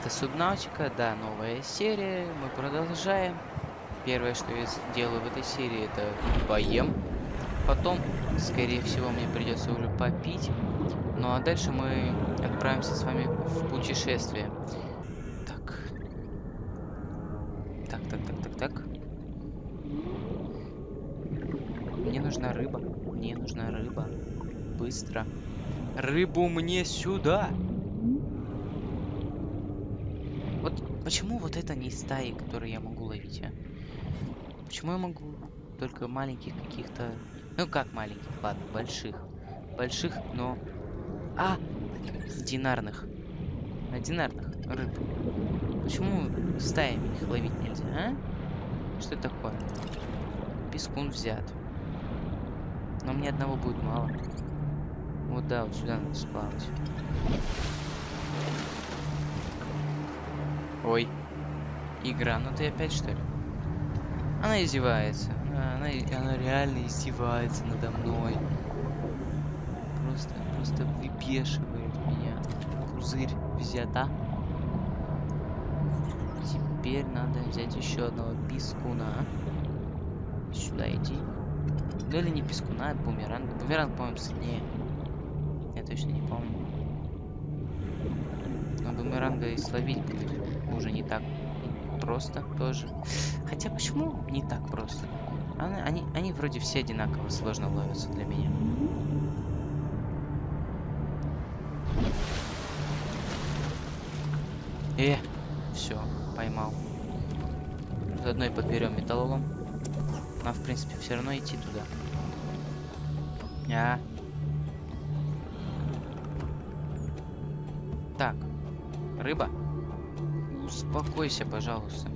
Это Субнавтика, да, новая серия. Мы продолжаем. Первое, что я делаю в этой серии, это поем. Потом, скорее всего, мне придется уже попить. Ну а дальше мы отправимся с вами в путешествие. Так. Так, так, так, так, так. Мне нужна рыба. Мне нужна рыба. Быстро. Рыбу мне сюда! Вот почему вот это не стаи, которые я могу ловить, а? Почему я могу только маленьких каких-то... Ну как маленьких, ладно, больших. Больших, но... А! Динарных. На динарных рыб. Почему стаями их ловить нельзя, а? Что это такое? Пескун взят. Но мне одного будет мало. Вот да, вот сюда надо сплавать. Ой. Игра, ну ты опять что ли? Она издевается. Она, она, реально издевается надо мной. Просто, просто выбешивает меня. Пузырь взята. Теперь надо взять еще одного пескуна. Сюда иди. Ну или не пескуна, а бумеранг. Бумеранг, по-моему, сильнее. Я точно не помню. Но бумеранга и словить будет уже не так просто тоже. Хотя почему не так просто? Они, они, они вроде все одинаково сложно ловятся для меня. Э, все, поймал. Заодно и подберем металлолом. Нам, в принципе, все равно идти туда. А. Так. Рыба. Успокойся, пожалуйста.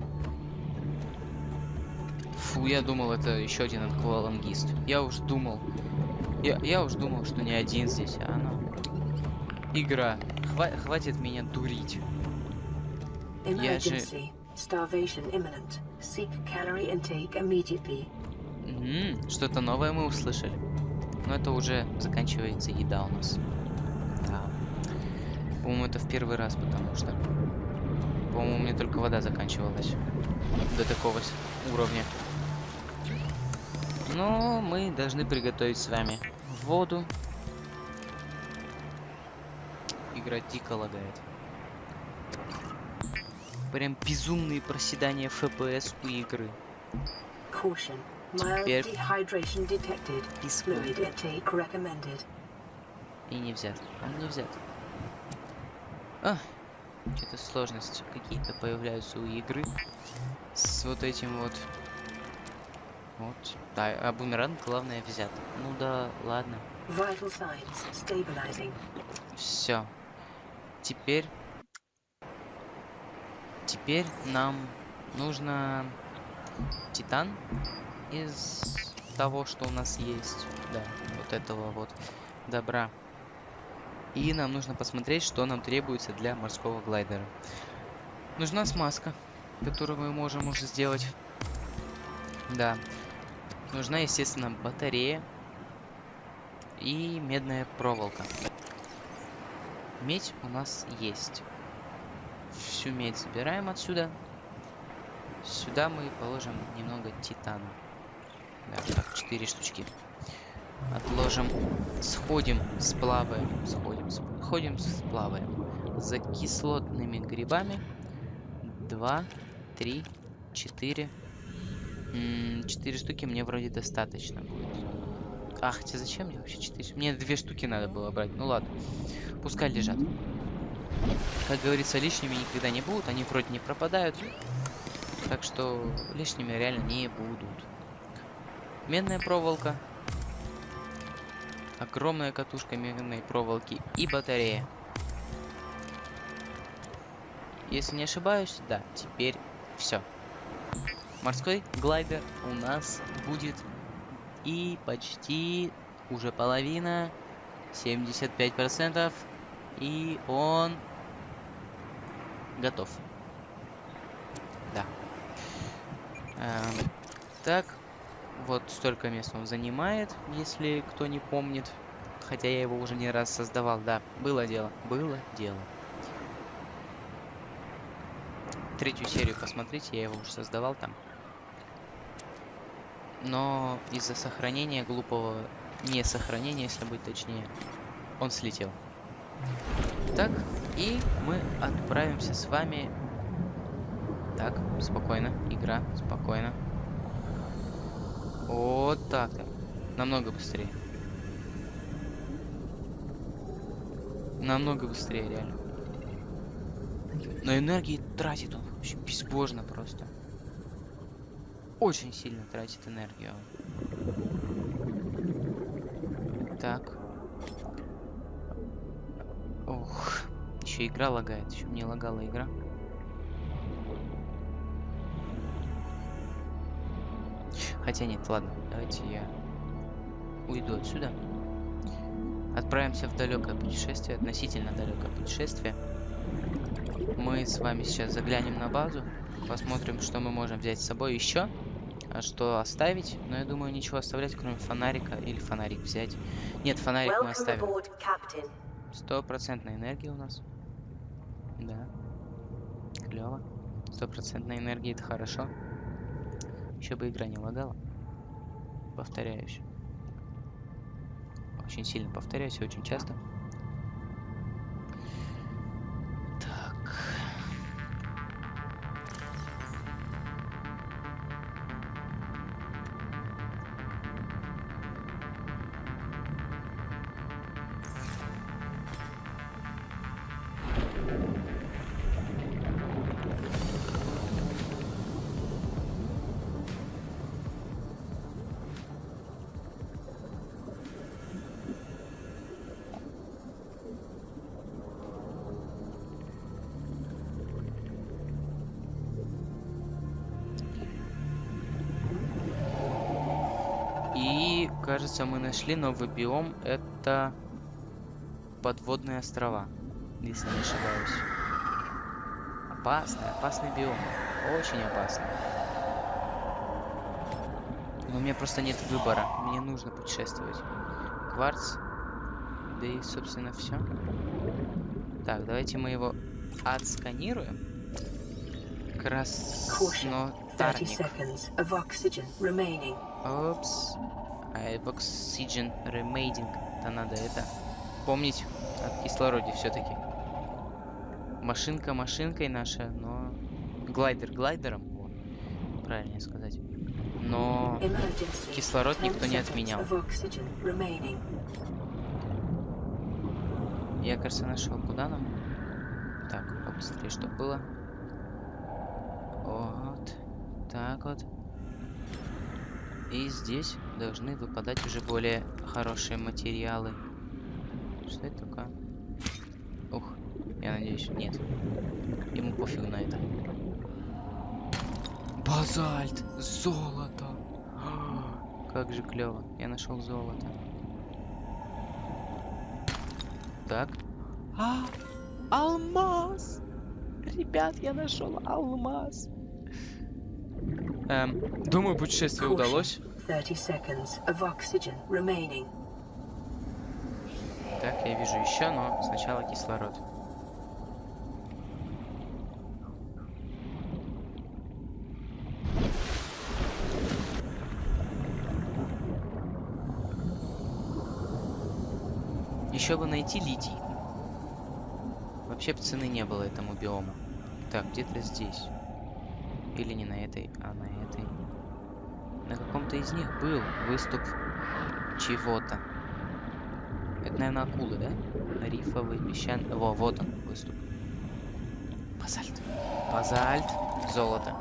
Фу, я думал, это еще один аквалангист. Я уж думал. Я, я уж думал, что не один здесь, а она. Игра. Хва хватит меня дурить. Я же... Что-то новое мы услышали. Но это уже заканчивается еда у нас. Да. По-моему, это в первый раз, потому что... По-моему, у меня только вода заканчивалась. До такого уровня. Но мы должны приготовить с вами воду. Игра дико лагает. Прям безумные проседания FPS у игры. Теперь И не взят. Он не взят. А, что-то сложности какие-то появляются у игры. С вот этим вот. Вот. Да, а бумеранг главное взят. Ну да, ладно. Все. Теперь... Теперь нам нужно титан из того, что у нас есть. Да, вот этого вот добра. И нам нужно посмотреть, что нам требуется для морского глайдера. Нужна смазка, которую мы можем уже сделать. Да. Нужна, естественно, батарея и медная проволока. Медь у нас есть. Всю медь забираем отсюда. Сюда мы положим немного титана. Да, так, 4 штучки. Отложим. Сходим, сплаваем. Сходим, сходим, сплаваем. За кислотными грибами. Два, три, четыре. Четыре штуки мне вроде достаточно будет. Ах, хотя зачем мне вообще четыре? Мне две штуки надо было брать. Ну ладно. Пускай лежат. Как говорится, лишними никогда не будут. Они вроде не пропадают. Так что лишними реально не будут. Медная проволока огромная катушка медной проволоки и батарея. Если не ошибаюсь, да, теперь все. Морской глайдер у нас будет и почти уже половина, 75%, и он готов. Да. Эм, так, вот столько мест он занимает, если кто не помнит. Хотя я его уже не раз создавал. Да, было дело. Было дело. третью серию посмотрите, я его уже создавал там. Но из-за сохранения глупого, не сохранения, если быть точнее, он слетел. Так, и мы отправимся с вами... Так, спокойно, игра, спокойно. Вот так-то. Намного быстрее. Намного быстрее, реально. Но энергии тратит он вообще безбожно просто. Очень сильно тратит энергию. Так. Ох, еще игра лагает, еще мне лагала игра. Хотя нет, ладно, давайте я уйду отсюда. Отправимся в далекое путешествие, относительно далекое путешествие. Мы с вами сейчас заглянем на базу, посмотрим, что мы можем взять с собой еще, а что оставить. Но я думаю, ничего оставлять, кроме фонарика или фонарик взять. Нет, фонарик мы оставим. Стопроцентная энергия у нас. Да. Клево. Стопроцентная энергия это хорошо. Еще бы игра не лагала. Повторяюсь. Очень сильно повторяюсь, очень часто. Кажется, мы нашли новый биом. Это подводные острова, если не ошибаюсь. Опасный, опасный биом. Очень опасный. Но у меня просто нет выбора. Мне нужно путешествовать. Кварц. Да и, собственно, все. Так, давайте мы его отсканируем. Краснотарник. Опс. А oxygen remaining. то надо это помнить о кислороде все-таки. Машинка машинкой наша, но... Глайдер глайдером, вот, правильнее сказать. Но кислород никто не отменял. Я, кажется, нашел. Куда нам? Так, побыстрее, что было. Вот. Так вот. И здесь должны выпадать уже более хорошие материалы. Что это такое? Ух, я надеюсь, нет. Ему пофиг на это. Базальт! Золото! Как же клево. Я нашел золото. Так. А! Алмаз! Ребят, я нашел алмаз. Эм, думаю, путешествие удалось. Так, я вижу еще, но сначала кислород. Еще бы найти литий. Вообще цены не было этому биому. Так, где-то здесь. Или не на этой, а на этой. Каком-то из них был выступ чего-то. Это, наверное, акулы, да? Рифовый, песчан... Во, вот он, выступ. Базальт. Базальт. Золото.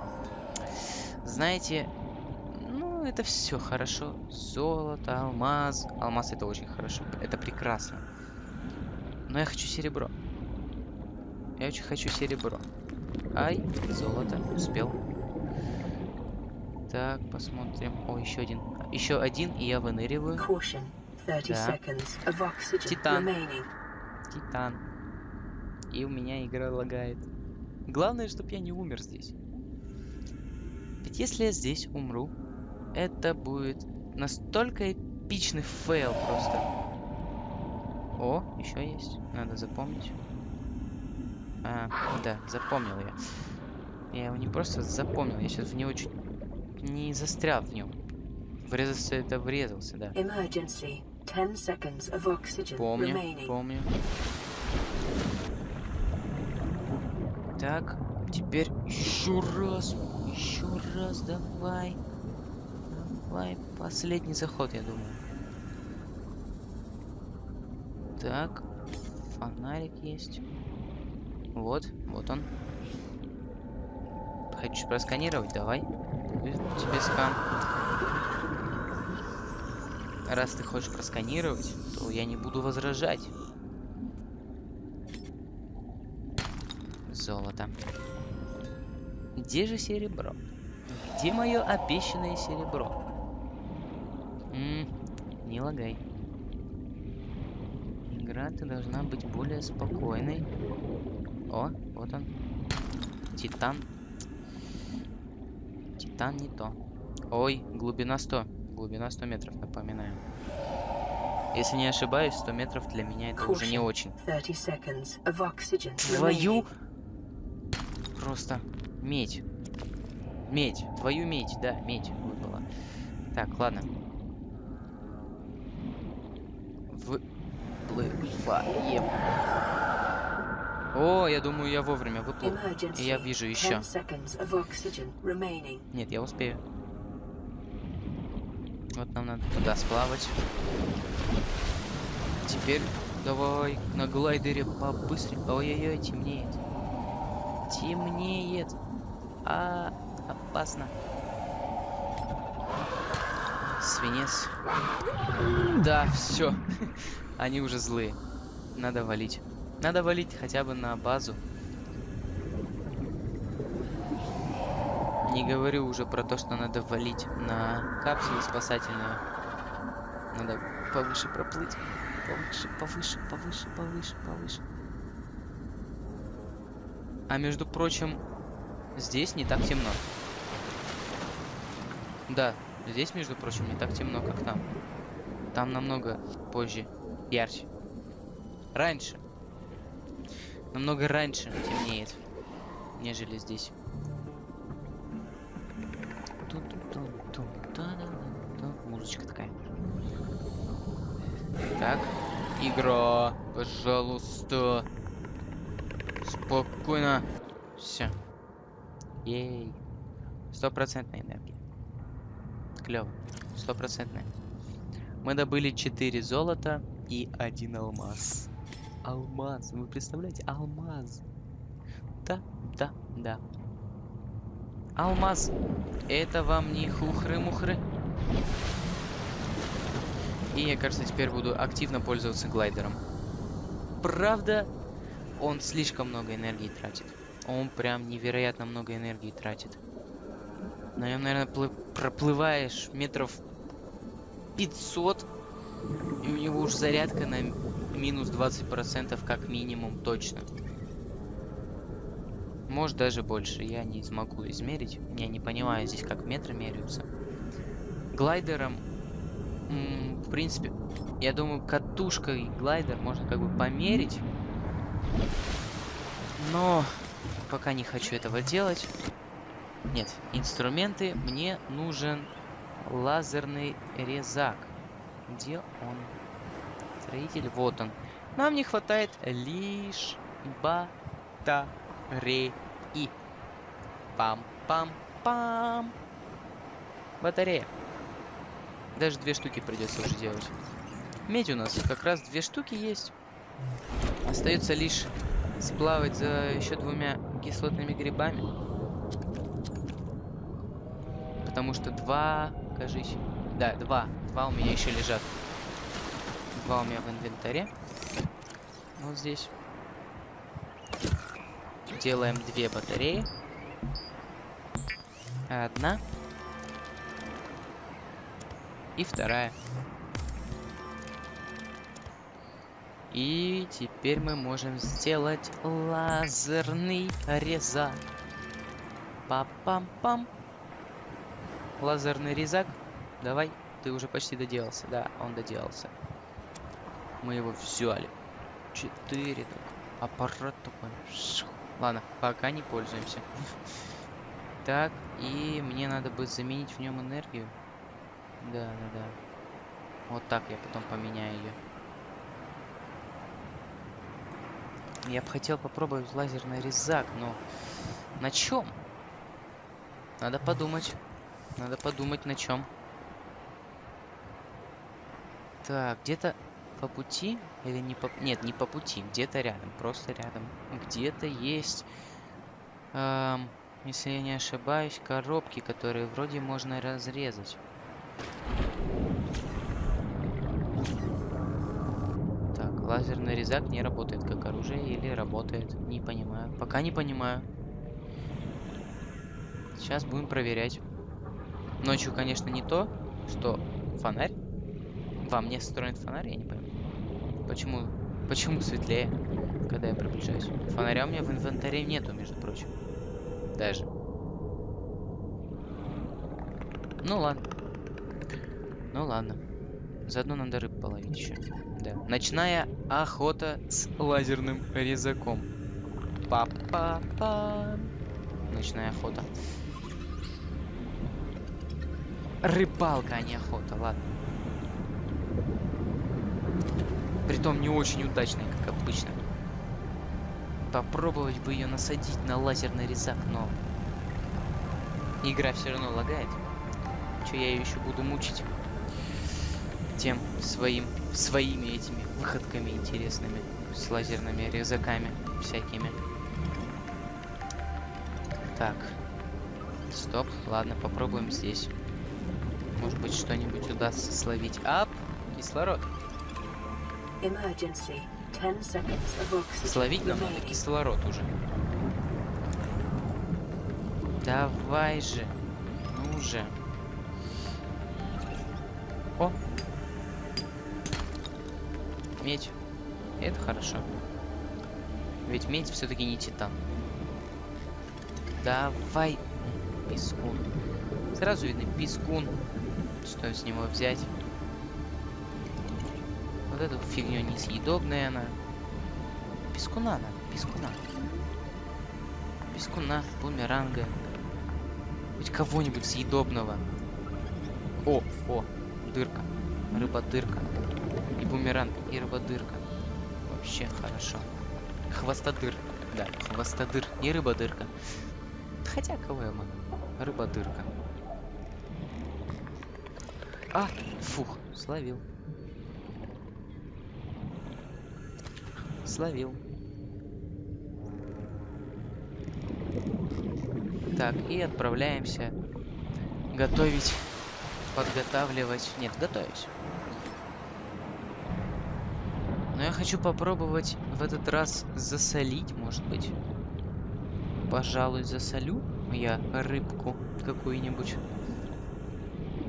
Знаете, ну, это все хорошо. Золото, алмаз. Алмаз это очень хорошо. Это прекрасно. Но я хочу серебро. Я очень хочу серебро. Ай, золото, успел. Так, посмотрим. О, еще один. Еще один, и я выныриваю. Да. Титан. Титан. И у меня игра лагает. Главное, чтобы я не умер здесь. Ведь если я здесь умру, это будет настолько эпичный фейл просто. О, еще есть. Надо запомнить. А, да, запомнил я. Я его не просто запомнил, я сейчас в него чуть не застрял в нем. Врезался это врезался, да. Emergency. 10 seconds of oxygen Помню, remaining. помню. Так, теперь еще раз, еще раз, давай. Давай, последний заход, я думаю. Так, фонарик есть. Вот, вот он. Хочешь просканировать? Давай. Скан. Раз ты хочешь просканировать, то я не буду возражать. Золото. Где же серебро? Где мое обещанное серебро? М, не лагай. Игра ты должна быть более спокойной. О, вот он. Титан. Титан не то. Ой, глубина 100. Глубина 100 метров, напоминаю. Если не ошибаюсь, 100 метров для меня это уже не очень. 30 seconds of oxygen Твою... Просто медь. Медь. Твою медь, да, медь выпала. Так, ладно. Выплываем. О, я думаю, я вовремя выплыл. И я вижу 10 еще. Нет, я успею. Вот нам надо туда сплавать. Теперь давай на глайдере побыстрее. Ой-ой-ой, темнеет. Темнеет. А, опасно. Свинец. Да, все. Они уже злые. Надо валить. Надо валить хотя бы на базу. Не говорю уже про то, что надо валить на капсулу спасательную. Надо повыше проплыть. Повыше, повыше, повыше, повыше, повыше. А между прочим, здесь не так темно. Да, здесь, между прочим, не так темно, как там. Там намного позже, ярче. Раньше. Намного раньше темнеет, нежели здесь. Музычка такая. Так, игра, пожалуйста. Спокойно. Все. Ей. Стопроцентная энергия. Клево. Стопроцентная. Мы добыли 4 золота и один алмаз. Алмаз. Вы представляете? Алмаз. Да, да, да. Алмаз. Это вам не хухры-мухры. И я, кажется, теперь буду активно пользоваться глайдером. Правда, он слишком много энергии тратит. Он прям невероятно много энергии тратит. На нем, наверное, проплываешь метров 500, и у него уж зарядка на минус 20% как минимум точно. Может даже больше, я не смогу измерить. Я не понимаю здесь, как метры меряются. Глайдером, в принципе, я думаю, катушкой глайдер можно как бы померить. Но пока не хочу этого делать. Нет, инструменты. Мне нужен лазерный резак. Где он? Строитель, вот он. Нам не хватает лишь батареи. Пам-пам-пам. Батарея. Даже две штуки придется уже делать. Медь у нас как раз две штуки есть. Остается лишь сплавать за еще двумя кислотными грибами. Потому что два, кажись. Да, два. Два у меня еще лежат. Два у меня в инвентаре. Вот здесь. Делаем две батареи. Одна. И вторая. И теперь мы можем сделать лазерный резак. Пам-пам-пам. Лазерный резак. Давай, ты уже почти доделался. Да, он доделался. Мы его взяли. Четыре. Аппарат такой. Ладно, пока не пользуемся. Так, и мне надо будет заменить в нем энергию. Да, да, да. Вот так я потом поменяю ее. Я бы хотел попробовать лазерный резак, но на чем? Надо подумать. Надо подумать на чем. Так, где-то по пути или не по... Нет, не по пути, где-то рядом, просто рядом. Где-то есть, эм, если я не ошибаюсь, коробки, которые вроде можно разрезать. Так, лазерный резак не работает как оружие или работает, не понимаю. Пока не понимаю. Сейчас будем проверять. Ночью, конечно, не то, что фонарь. Во мне встроен фонарь, я не пойму. Почему, почему светлее, когда я приближаюсь? Фонаря у меня в инвентаре нету, между прочим. Даже. Ну ладно. Ну ладно. Заодно надо рыб половить еще. Да. Ночная охота с лазерным резаком. Па-па-па. Ночная охота. Рыбалка, а не охота, ладно. Притом не очень удачная, как обычно. Попробовать бы ее насадить на лазерный резак, но... Игра все равно лагает. Че я ее еще буду мучить? Тем своим, своими этими выходками интересными. С лазерными резаками всякими. Так. Стоп. Ладно, попробуем здесь. Может быть, что-нибудь удастся словить. Ап! Кислород. Словить нам надо кислород уже. Давай же. Ну же. О. Медь. Это хорошо. Ведь медь все-таки не титан. Давай. Пескун. Сразу видно пескун. Что с него взять? Вот эту фигню несъедобная она. Пескуна надо, пескуна. Пескуна, бумеранга. Хоть кого-нибудь съедобного. О, о, дырка. Рыба-дырка. И бумеранг, и рыба-дырка. Вообще хорошо. Хвостодыр. Да, хвостодыр, не рыба-дырка. Хотя, кого я могу? Рыба-дырка. А, фух, словил. Словил. Так, и отправляемся готовить, подготавливать. Нет, готовить. Но я хочу попробовать в этот раз засолить, может быть. Пожалуй, засолю я рыбку какую-нибудь.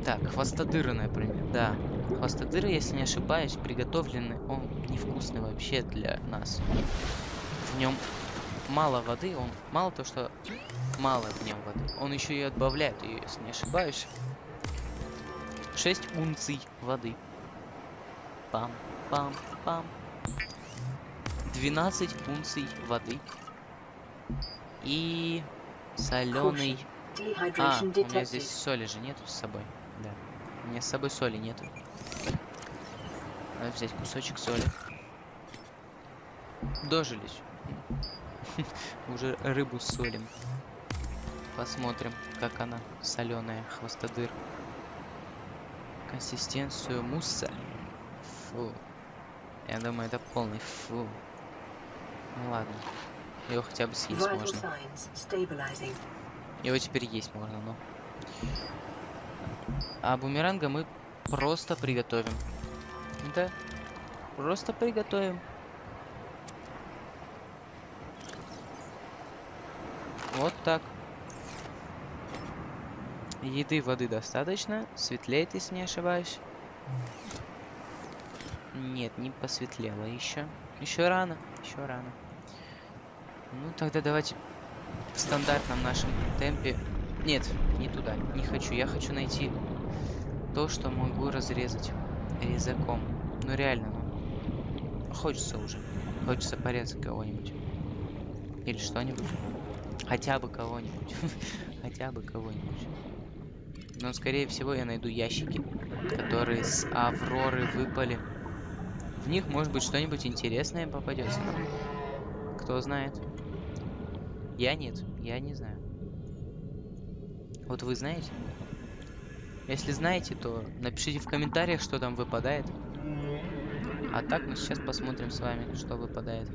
Так, хвостодыры, например. Да, хвостодыры, если не ошибаюсь, приготовлены. Он невкусный вообще для нас. В нем мало воды, он мало то, что мало в нем воды. Он еще и отбавляет ее, если не ошибаюсь. 6 унций воды. Пам-пам-пам. 12 унций воды. И соленый. А, у меня здесь соли же нету с собой. Да. У меня с собой соли нету. Надо взять кусочек соли. Дожились. Уже рыбу солим. Посмотрим, как она соленая, хвостодыр. Консистенцию мусса. Фу. Я думаю, это полный фу. Ну ладно. Его хотя бы съесть можно. Его теперь есть можно, но... А бумеранга мы просто приготовим. Да. Просто приготовим. Вот так. Еды, воды достаточно. Светлеет, если не ошибаюсь. Нет, не посветлело еще. Еще рано, еще рано. Ну, тогда давайте в стандартном нашем темпе. Нет, не туда, не хочу. Я хочу найти то, что могу разрезать резаком. Ну реально, ну. Хочется уже. Хочется порезать кого-нибудь. Или что-нибудь. хотя бы кого-нибудь. хотя бы кого-нибудь. Но, скорее всего, я найду ящики, которые с Авроры выпали. В них, может быть, что-нибудь интересное попадется. Кто знает. Я нет, я не знаю. Вот вы знаете? Если знаете, то напишите в комментариях, что там выпадает. А так мы сейчас посмотрим с вами, что выпадает.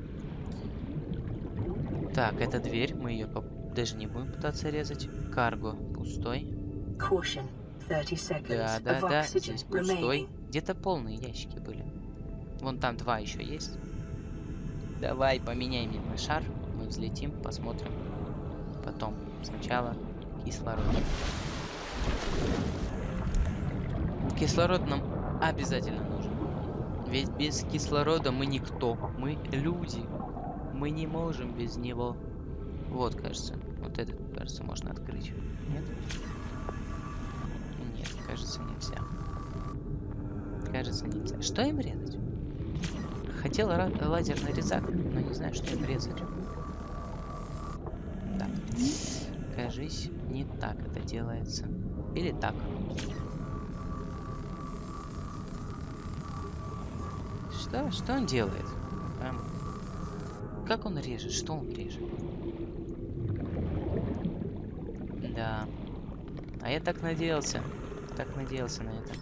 Так, это дверь, мы ее даже не будем пытаться резать. Карго пустой. Caution. 30 seconds Да, да, да, здесь пустой. Где-то полные ящики были. Вон там два еще есть. Давай поменяем на шар. Мы взлетим, посмотрим. Потом. Сначала кислород. Кислород нам обязательно нужен. Ведь без кислорода мы никто. Мы люди. Мы не можем без него. Вот, кажется. Вот этот, кажется, можно открыть. Нет? Нет, кажется, нельзя. Кажется, нельзя. Что им резать? Хотел лазерный резак, но не знаю, что им резать. Да. Кажись, не так это делается. Или так. Что? Что он делает? Эм, как он режет? Что он режет? Да. А я так надеялся. Так надеялся на это.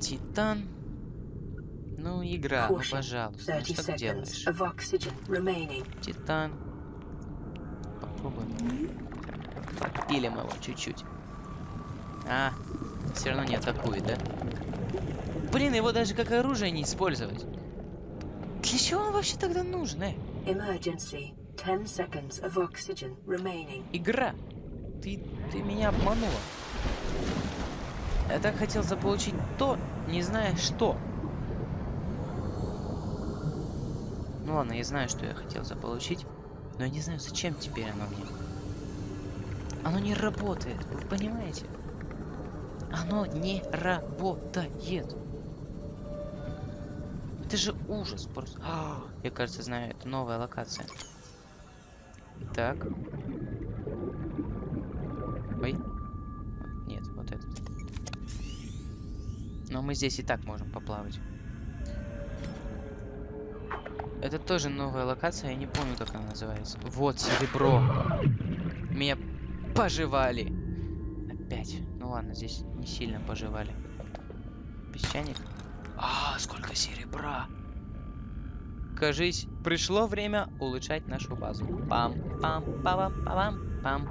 Титан. Ну, игра, ну пожалуйста. Ну 30 что ты делаешь? Титан. Попробуем. Подпилим его чуть-чуть. А, все равно не атакует, да? Блин, его даже как оружие не использовать. Для чего он вообще тогда нужен, э? Emergency. 10 seconds of oxygen remaining. Игра. Ты, ты меня обманула. Я так хотел заполучить то, не зная что. Ну ладно, я знаю, что я хотел заполучить, но я не знаю, зачем теперь оно мне. Оно не работает, вы понимаете? Оно не работает. Это же ужас просто. А, я, кажется, знаю, это новая локация. Так. Ой. Нет, вот этот. Но мы здесь и так можем поплавать. Это тоже новая локация, я не помню, как она называется. Вот, серебро. Меня пожевали. Опять. Ну ладно, здесь не сильно пожевали. Песчаник. Сколько серебра. Кажись, пришло время улучшать нашу базу. Пам, пам, пам, пам, пам.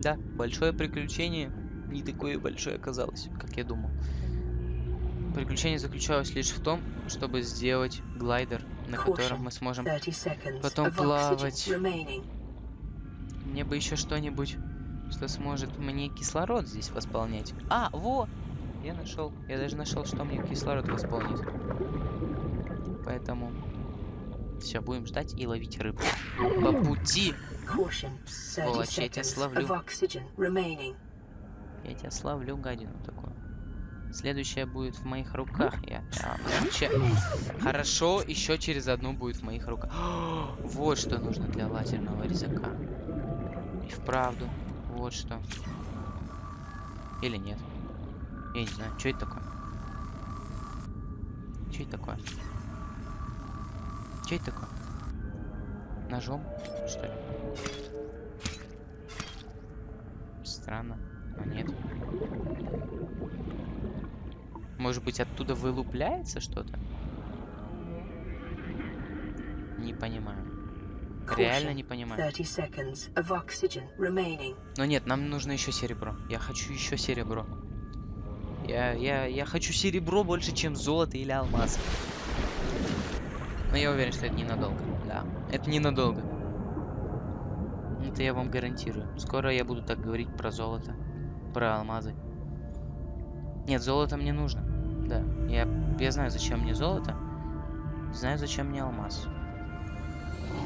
Да, большое приключение не такое большое оказалось, как я думал. Приключение заключалось лишь в том, чтобы сделать глайдер, на котором мы сможем 30 seconds потом плавать. Мне бы еще что-нибудь, что сможет мне кислород здесь восполнять. А, во! Я нашел. Я даже нашел, что мне кислород восполнит. Поэтому все, будем ждать и ловить рыбу. По пути Caution. 30 Сволочь, я тебя словлю. я тебя славлю, гадину такую. Следующая будет в моих руках. Я вообще... Хорошо, еще через одну будет в моих руках. вот что нужно для лазерного резака. И вправду. Вот что. Или нет. Я не знаю, что это такое. Что это такое? Что это такое? Ножом, что ли? Странно, но нет. Может быть, оттуда вылупляется что-то? Не понимаю. Реально не понимаю. 30 seconds of oxygen remaining. Но нет, нам нужно еще серебро. Я хочу еще серебро. Я, я, я хочу серебро больше, чем золото или алмаз. Но я уверен, что это ненадолго. Да, это ненадолго. Это я вам гарантирую. Скоро я буду так говорить про золото, про алмазы. Нет, золото мне нужно. Да, я, я знаю, зачем мне золото. Знаю, зачем мне алмаз.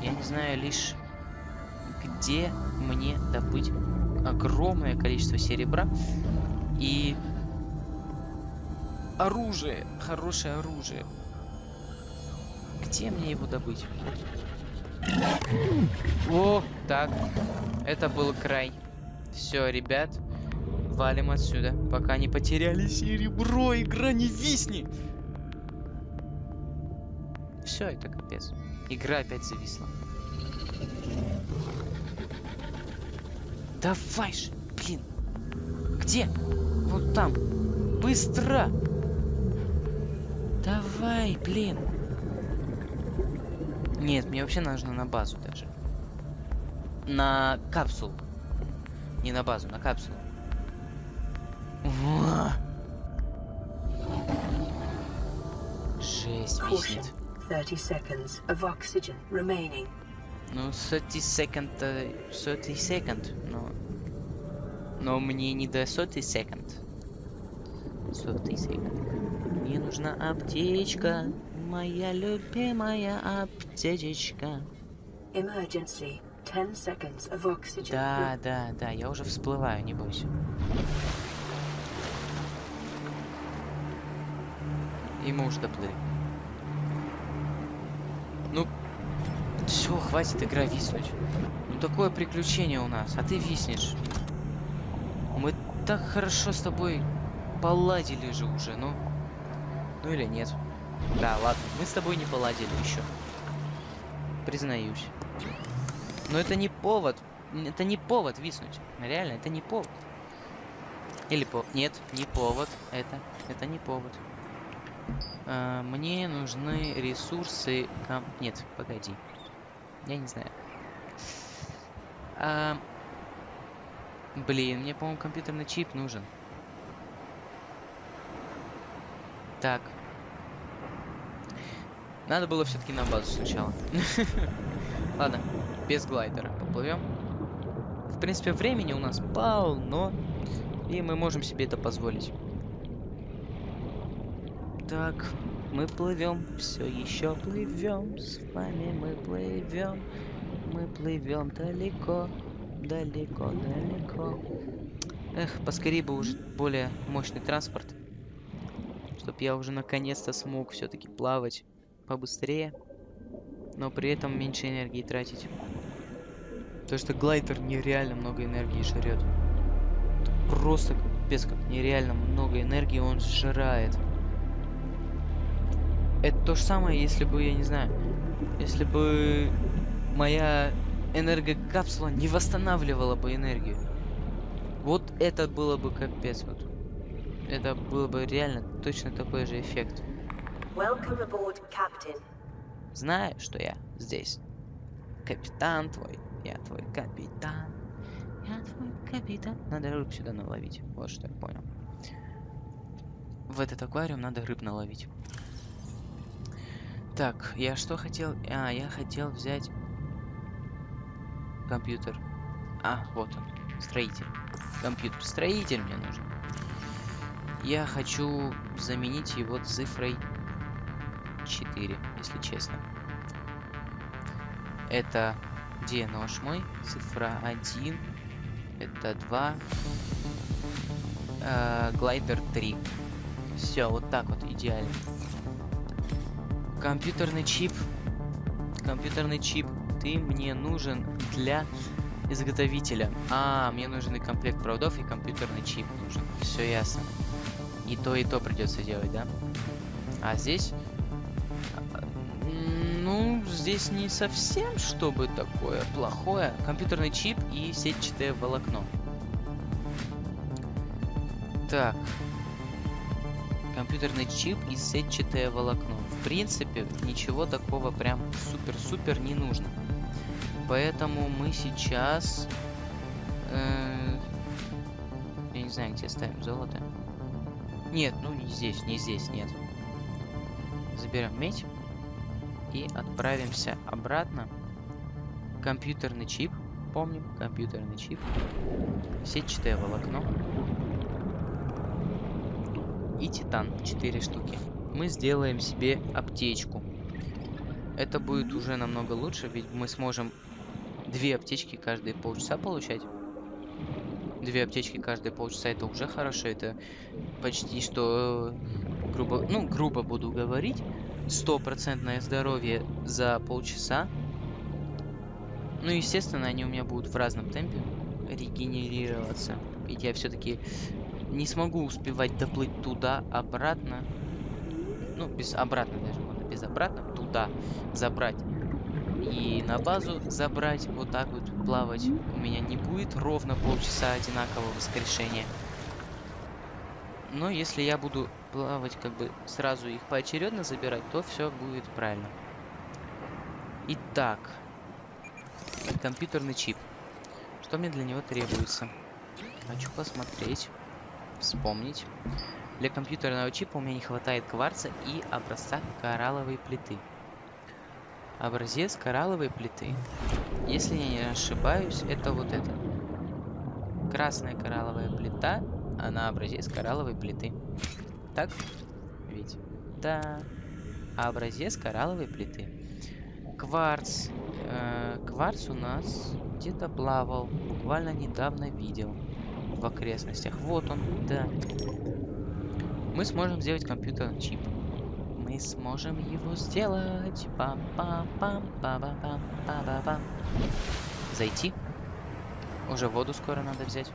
Я не знаю лишь, где мне добыть огромное количество серебра и оружие, хорошее оружие. Где мне его добыть? О, так. Это был край. Все, ребят. Валим отсюда, пока не потеряли серебро. Игра не висни. Все, это капец. Игра опять зависла. Давай же, блин. Где? Вот там. Быстро. Давай, блин. Нет, мне вообще нужно на базу даже. На капсулу. Не на базу, на капсулу. Жесть, виснет. 30 seconds of oxygen remaining. Ну, 30 секунд, э, 30 секунд, но... Но мне не до 100 секунд. 100 секунд. Мне нужна аптечка, моя любимая аптечечка. Emergency. 10 seconds of oxygen. Да, да, да, я уже всплываю, не бойся. И мы уже доплыли. Все, хватит игра виснуть. Ну такое приключение у нас, а ты виснешь. Мы так хорошо с тобой поладили же уже, ну. Ну или нет. Да, ладно, мы с тобой не поладили еще. Признаюсь. Но это не повод. Это не повод виснуть. Реально, это не повод. Или по... Нет, не повод. Это. Это не повод. А, мне нужны ресурсы... ком- Нет, погоди. Я не знаю. А, Блин, мне, по-моему, компьютерный чип нужен. Так. Надо было все-таки на базу сначала. Ладно, без глайдера поплывем. В принципе, времени у нас полно. И мы можем себе это позволить. Так, мы плывем, все еще плывем. С вами мы плывем. Мы плывем далеко, далеко, далеко. Эх, поскорее бы уже более мощный транспорт. Чтоб я уже наконец-то смог все-таки плавать побыстрее. Но при этом меньше энергии тратить. Потому что глайдер нереально много энергии жрет. Просто капец как нереально много энергии он сжирает. Это то же самое, если бы, я не знаю, если бы моя энергокапсула не восстанавливала бы энергию. Вот это было бы капец вот. Это было бы реально точно такой же эффект. Aboard. Знаю, что я здесь. Капитан твой. Я твой капитан. Я твой капитан. Надо рыб сюда наловить. Вот что я понял. В этот аквариум надо рыб наловить. Так, я что хотел? А, я хотел взять компьютер. А, вот он. Строитель. Компьютер. Строитель мне нужен. Я хочу заменить его цифрой 4, если честно. Это где нож мой? Цифра 1. Это 2. Э, глайдер 3. Все, вот так вот идеально. Компьютерный чип. Компьютерный чип. Ты мне нужен для изготовителя. А, мне нужен и комплект проводов, и компьютерный чип нужен. Все ясно. И то, и то придется делать, да? А здесь... Ну, здесь не совсем чтобы такое плохое. Компьютерный чип и сетчатое волокно. Так. Компьютерный чип и сетчатое волокно. Принципе, ничего такого прям супер-супер не нужно. Поэтому мы сейчас... э, Я не знаю, где ставим золото. Нет, ну не здесь, не здесь, нет. Заберем медь и отправимся обратно. Компьютерный чип, помним, компьютерный чип, сетчатое волокно и титан, 4 штуки. Мы сделаем себе аптечку. Это будет уже намного лучше, ведь мы сможем две аптечки каждые полчаса получать. Две аптечки каждые полчаса это уже хорошо, это почти что, э, грубо, ну, грубо буду говорить, стопроцентное здоровье за полчаса. Ну, естественно, они у меня будут в разном темпе регенерироваться. Ведь я все-таки не смогу успевать доплыть туда, обратно. Ну, без обратно даже, можно без обратно. Туда забрать. И на базу забрать. Вот так вот плавать. У меня не будет ровно полчаса одинакового воскрешения. Но если я буду плавать, как бы сразу их поочередно забирать, то все будет правильно. Итак, компьютерный чип. Что мне для него требуется? Хочу посмотреть, вспомнить. Для компьютерного чипа у меня не хватает кварца и образца коралловой плиты. Образец коралловой плиты. Если я не ошибаюсь, это вот это. Красная коралловая плита, она образец коралловой плиты. Так? Ведь? Да. А образец коралловой плиты. Кварц. Э, кварц у нас где-то плавал. Буквально недавно видел. В окрестностях. Вот он, да. Мы сможем сделать компьютерный чип. Мы сможем его сделать. пам пам пам па па пам па па пам Зайти. Уже воду скоро надо взять.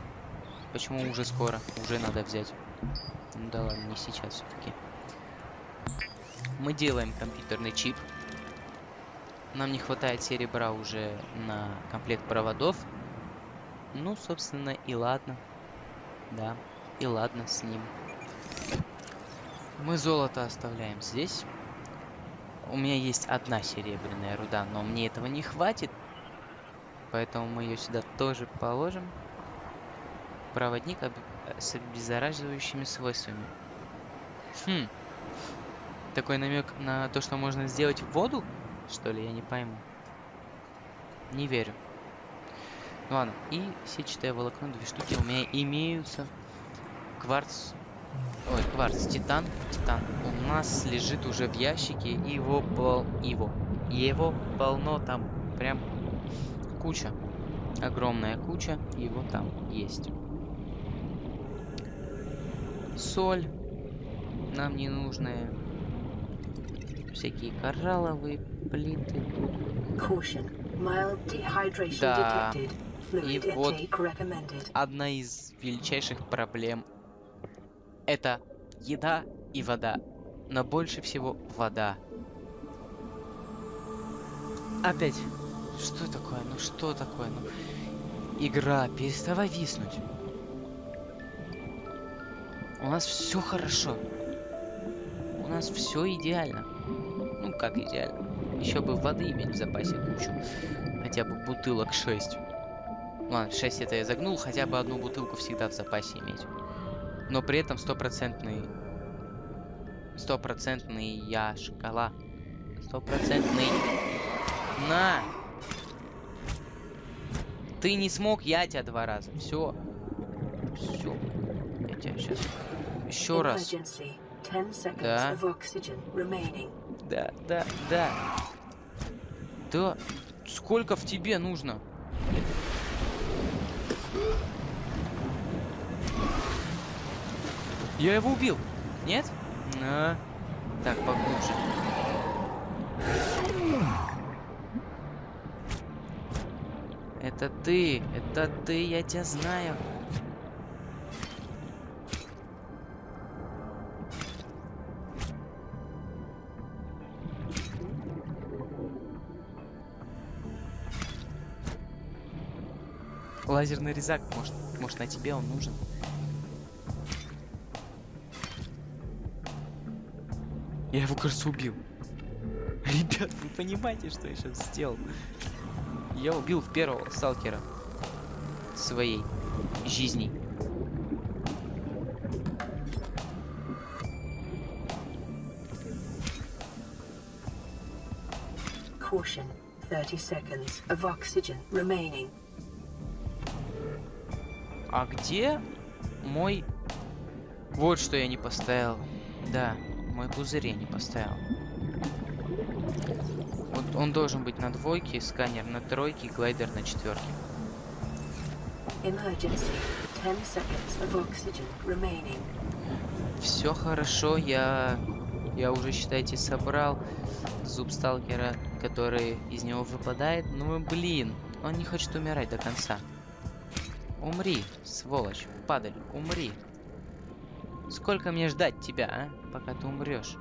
Почему уже скоро? Уже надо взять. Ну да ладно, не сейчас все-таки. Мы делаем компьютерный чип. Нам не хватает серебра уже на комплект проводов. Ну, собственно, и ладно. Да, и ладно с ним. Мы золото оставляем здесь. У меня есть одна серебряная руда, но мне этого не хватит. Поэтому мы ее сюда тоже положим. Проводник с обеззараживающими свойствами. Хм. Такой намек на то, что можно сделать воду? Что ли, я не пойму. Не верю. Ну ладно, и сетчатое волокно, две штуки у меня имеются. Кварц. Ой, кварц, титан. Титан. У нас лежит уже в ящике. Его пол... Его. Его полно там. Прям куча. Огромная куча. Его там есть соль нам не нужная всякие коралловые плиты да и вот одна из величайших проблем это еда и вода но больше всего вода опять что такое ну что такое ну игра переставай виснуть у нас все хорошо. У нас все идеально. Ну, как идеально. Еще бы воды иметь в запасе кучу. Хотя бы бутылок 6. Ладно, 6 это я загнул. Хотя бы одну бутылку всегда в запасе иметь. Но при этом стопроцентный... Стопроцентный я шкала. Стопроцентный... На! Ты не смог, я тебя два раза. Все. Все. Я тебя сейчас... Еще раз. Да. Да, да, да. Да. Сколько в тебе нужно? Я его убил. Нет? На. Так, поглубже. Это ты, это ты, я тебя знаю. Лазерный резак, может, может на тебе он нужен. Я его, кажется, убил. Ребят, вы понимаете, что я сейчас сделал? Я убил первого сталкера своей жизни. Caution. 30 seconds of oxygen remaining. А где мой... Вот что я не поставил. Да, мой пузырь я не поставил. Вот он должен быть на двойке, сканер на тройке, глайдер на четверке. Все хорошо, я... Я уже, считайте, собрал зуб сталкера, который из него выпадает. Ну, блин, он не хочет умирать до конца. Умри, сволочь, падаль, умри. Сколько мне ждать тебя, а? Пока ты умрешь.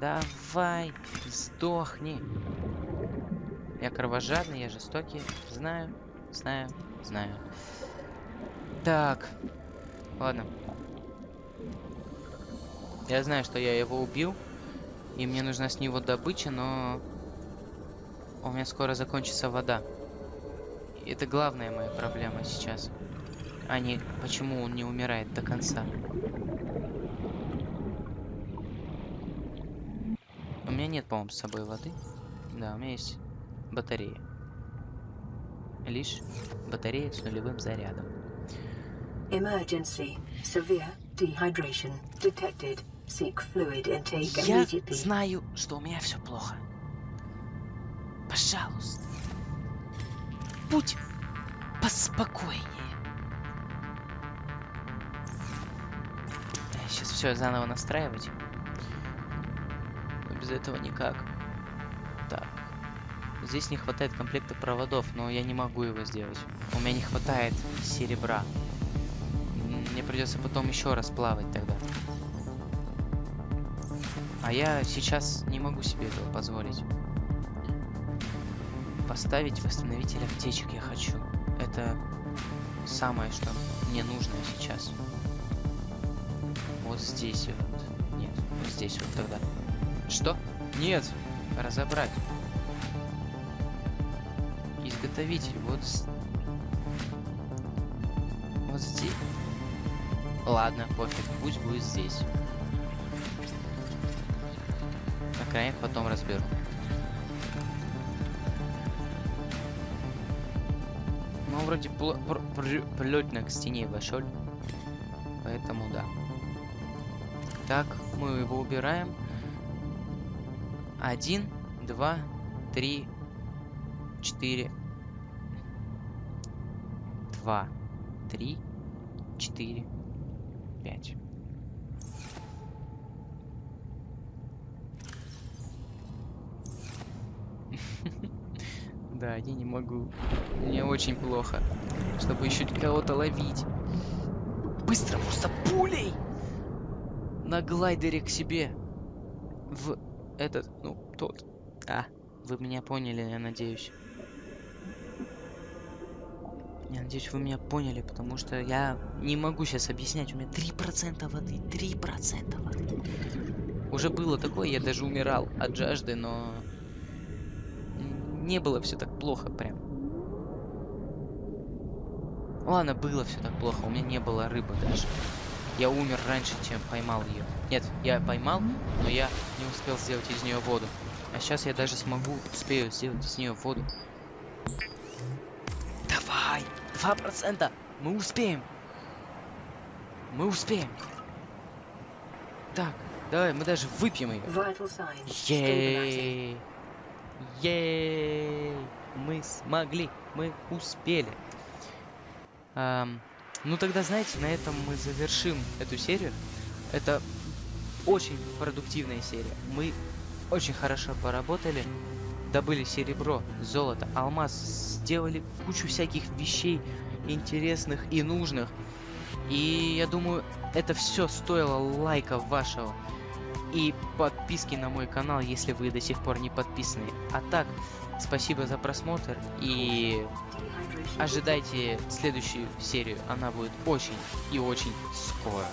Давай, сдохни. Я кровожадный, я жестокий. Знаю, знаю, знаю. Так. Ладно. Я знаю, что я его убил. И мне нужна с него добыча, но... У меня скоро закончится вода. Это главная моя проблема сейчас. А не почему он не умирает до конца. У меня нет, по-моему, с собой воды. Да, у меня есть батарея. Лишь батарея с нулевым зарядом. Emergency. Severe dehydration detected. Seek fluid intake Я знаю, что у меня все плохо. Пожалуйста. Будь поспокойнее. Сейчас все заново настраивать. Без этого никак. Так. Здесь не хватает комплекта проводов, но я не могу его сделать. У меня не хватает серебра. Мне придется потом еще раз плавать тогда. А я сейчас не могу себе этого позволить. Поставить восстановитель аптечек я хочу. Это самое, что мне нужно сейчас. Вот здесь вот. Нет, вот здесь вот тогда. Что? Нет! Разобрать. Изготовитель. Вот... Вот здесь. Ладно, пофиг. Пусть будет здесь. На краях потом разберу. Ну, вроде плотно к стене вошел. Поэтому да. Так, мы его убираем. Один, два, три, четыре. Два, три, четыре, пять. Да, я не могу. Мне очень плохо. Чтобы еще кого-то ловить. Быстро, просто пулей! На глайдере к себе. В этот, ну, тот. А, вы меня поняли, я надеюсь. Я надеюсь, вы меня поняли, потому что я не могу сейчас объяснять. У меня 3% воды, 3% воды. Уже было такое, я даже умирал от жажды, но не было все так плохо прям. Ладно, было все так плохо, у меня не было рыбы даже. Я умер раньше, чем поймал ее. Нет, я поймал, но я не успел сделать из нее воду. А сейчас я даже смогу, успею сделать из нее воду. Давай! Два процента! Мы успеем! Мы успеем! Так, давай, мы даже выпьем ее. Ей! Ей! Мы смогли, мы успели. Ам, ну тогда, знаете, на этом мы завершим эту серию. Это очень продуктивная серия. Мы очень хорошо поработали, добыли серебро, золото, алмаз, сделали кучу всяких вещей интересных и нужных. И я думаю, это все стоило лайка вашего и подписки на мой канал, если вы до сих пор не подписаны. А так, спасибо за просмотр и ожидайте следующую серию. Она будет очень и очень скоро.